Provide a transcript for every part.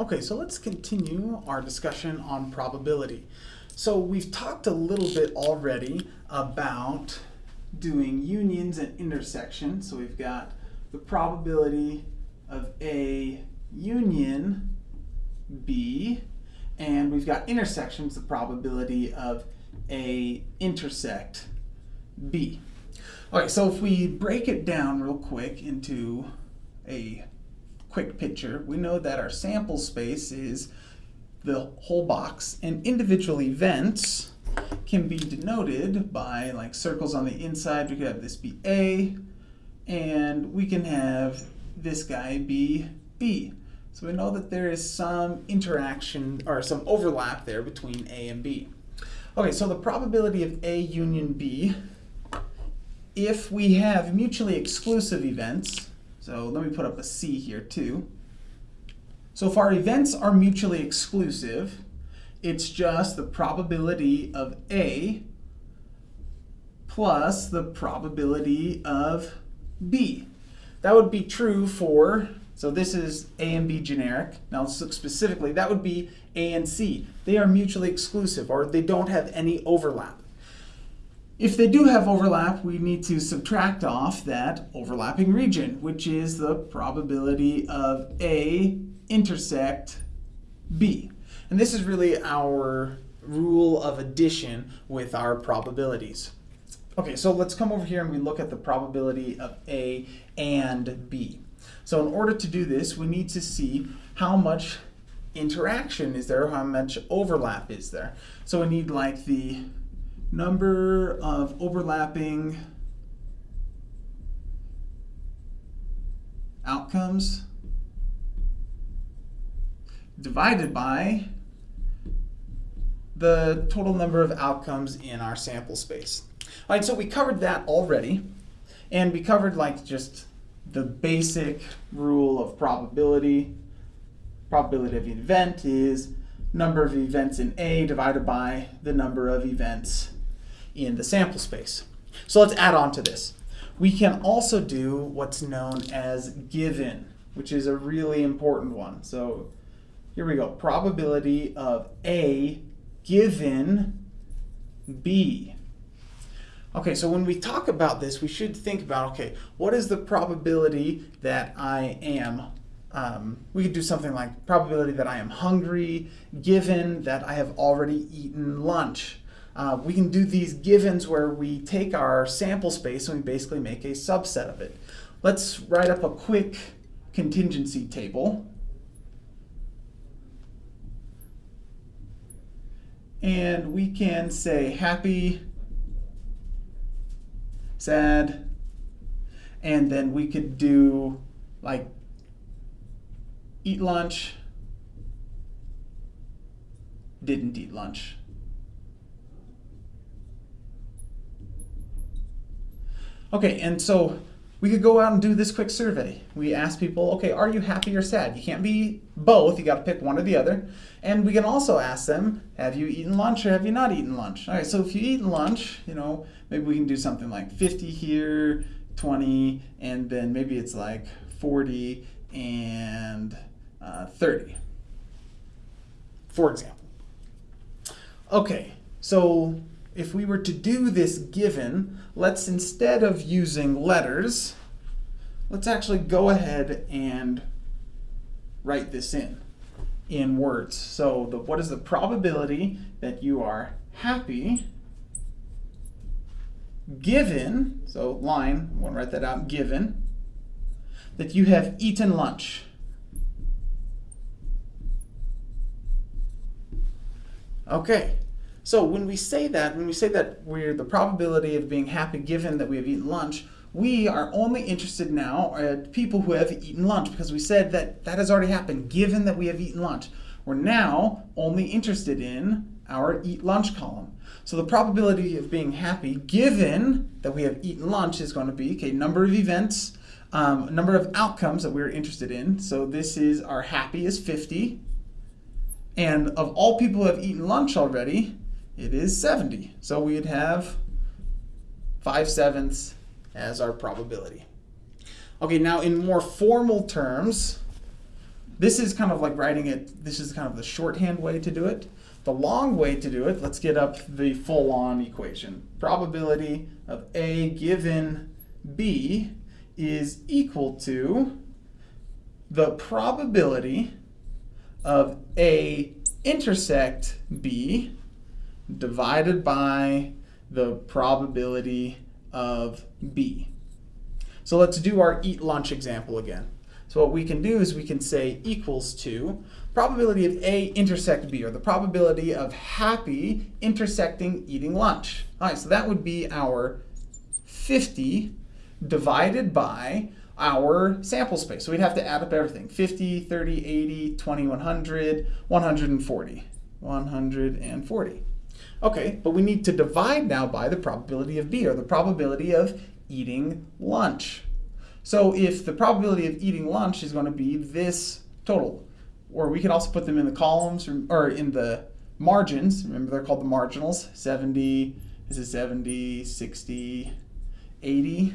Okay, so let's continue our discussion on probability. So we've talked a little bit already about doing unions and intersections. So we've got the probability of A union B, and we've got intersections, the probability of A intersect B. All right, so if we break it down real quick into a quick picture, we know that our sample space is the whole box, and individual events can be denoted by like circles on the inside. We could have this be A, and we can have this guy be B. So we know that there is some interaction or some overlap there between A and B. Okay, so the probability of A union B, if we have mutually exclusive events, so let me put up a C here too. So if our events are mutually exclusive, it's just the probability of A plus the probability of B. That would be true for, so this is A and B generic. Now let's look specifically, that would be A and C. They are mutually exclusive or they don't have any overlap. If they do have overlap, we need to subtract off that overlapping region, which is the probability of A intersect B. And this is really our rule of addition with our probabilities. Okay, so let's come over here and we look at the probability of A and B. So in order to do this, we need to see how much interaction is there, how much overlap is there. So we need like the number of overlapping outcomes divided by the total number of outcomes in our sample space. All right, so we covered that already, and we covered like just the basic rule of probability. Probability of an event is number of events in A divided by the number of events in the sample space. So let's add on to this. We can also do what's known as given, which is a really important one. So here we go. Probability of A given B. Okay, so when we talk about this, we should think about, okay, what is the probability that I am, um, we could do something like probability that I am hungry, given that I have already eaten lunch. Uh, we can do these givens where we take our sample space and we basically make a subset of it. Let's write up a quick contingency table. And we can say happy, sad, and then we could do like eat lunch, didn't eat lunch. Okay, and so we could go out and do this quick survey. We ask people, okay, are you happy or sad? You can't be both, you gotta pick one or the other. And we can also ask them, have you eaten lunch or have you not eaten lunch? All right, so if you eat lunch, you know, maybe we can do something like 50 here, 20, and then maybe it's like 40 and uh, 30, for example. Okay, so if we were to do this given, let's instead of using letters, let's actually go ahead and write this in, in words. So the, what is the probability that you are happy given, so line, I want to write that out, given, that you have eaten lunch. Okay, so when we say that, when we say that we're the probability of being happy given that we have eaten lunch, we are only interested now at people who have eaten lunch because we said that that has already happened given that we have eaten lunch. We're now only interested in our eat lunch column. So the probability of being happy given that we have eaten lunch is going to be, okay, number of events, um, number of outcomes that we're interested in. So this is our happy is 50. And of all people who have eaten lunch already, it is 70. So we'd have 5 sevenths as our probability. Okay, now in more formal terms, This is kind of like writing it, this is kind of the shorthand way to do it. The long way to do it, let's get up the full-on equation. Probability of A given B is equal to the probability of A intersect B divided by the probability of B. So let's do our eat lunch example again. So what we can do is we can say equals to probability of A intersect B, or the probability of happy intersecting eating lunch. All right, so that would be our 50 divided by our sample space. So we'd have to add up everything. 50, 30, 80, 20, 100, 140. 140. Okay, but we need to divide now by the probability of B, or the probability of eating lunch. So if the probability of eating lunch is going to be this total, or we can also put them in the columns or, or in the margins, remember they're called the marginals, 70, this is 70, 60, 80.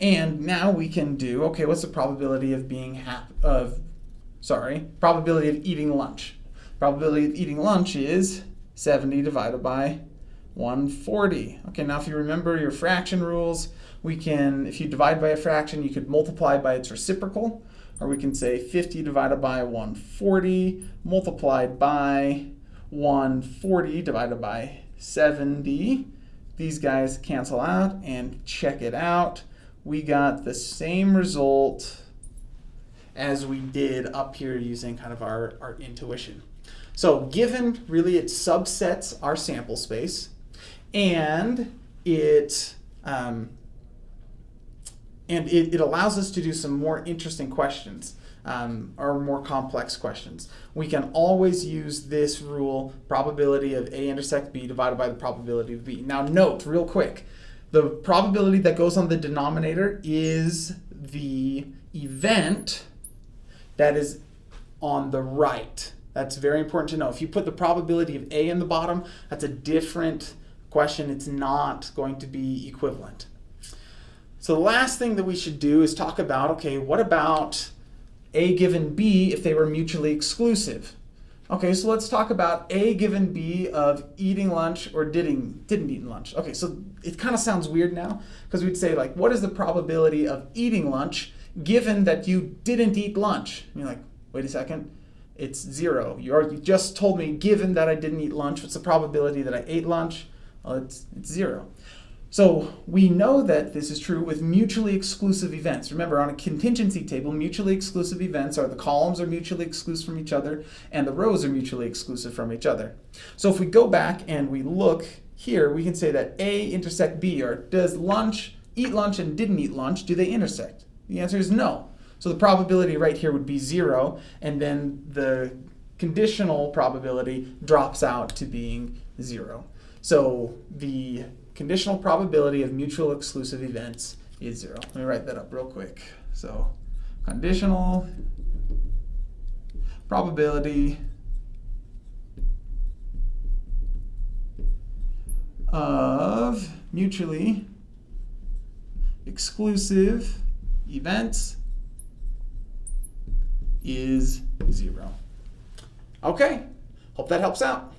And now we can do, okay, what's the probability of being half of, sorry, probability of eating lunch? Probability of eating lunch is 70 divided by 140. Okay, now if you remember your fraction rules, we can, if you divide by a fraction, you could multiply by its reciprocal, or we can say 50 divided by 140 multiplied by 140 divided by 70. These guys cancel out and check it out. We got the same result as we did up here using kind of our, our intuition. So given really it subsets our sample space and it um, and it, it, allows us to do some more interesting questions um, or more complex questions. We can always use this rule, probability of A intersect B divided by the probability of B. Now note, real quick, the probability that goes on the denominator is the event that is on the right. That's very important to know. If you put the probability of A in the bottom, that's a different question. It's not going to be equivalent. So the last thing that we should do is talk about, okay, what about A given B if they were mutually exclusive? Okay, so let's talk about A given B of eating lunch or didn't, didn't eat lunch. Okay, so it kind of sounds weird now because we'd say like, what is the probability of eating lunch given that you didn't eat lunch? And you're like, wait a second, it's zero. You already just told me, given that I didn't eat lunch, what's the probability that I ate lunch? Well, it's, it's zero. So we know that this is true with mutually exclusive events. Remember, on a contingency table, mutually exclusive events are the columns are mutually exclusive from each other and the rows are mutually exclusive from each other. So if we go back and we look here, we can say that A intersect B, or does lunch, eat lunch and didn't eat lunch, do they intersect? The answer is no. So the probability right here would be zero, and then the conditional probability drops out to being zero. So the conditional probability of mutual exclusive events is zero. Let me write that up real quick. So conditional probability of mutually exclusive events is zero. Okay, hope that helps out.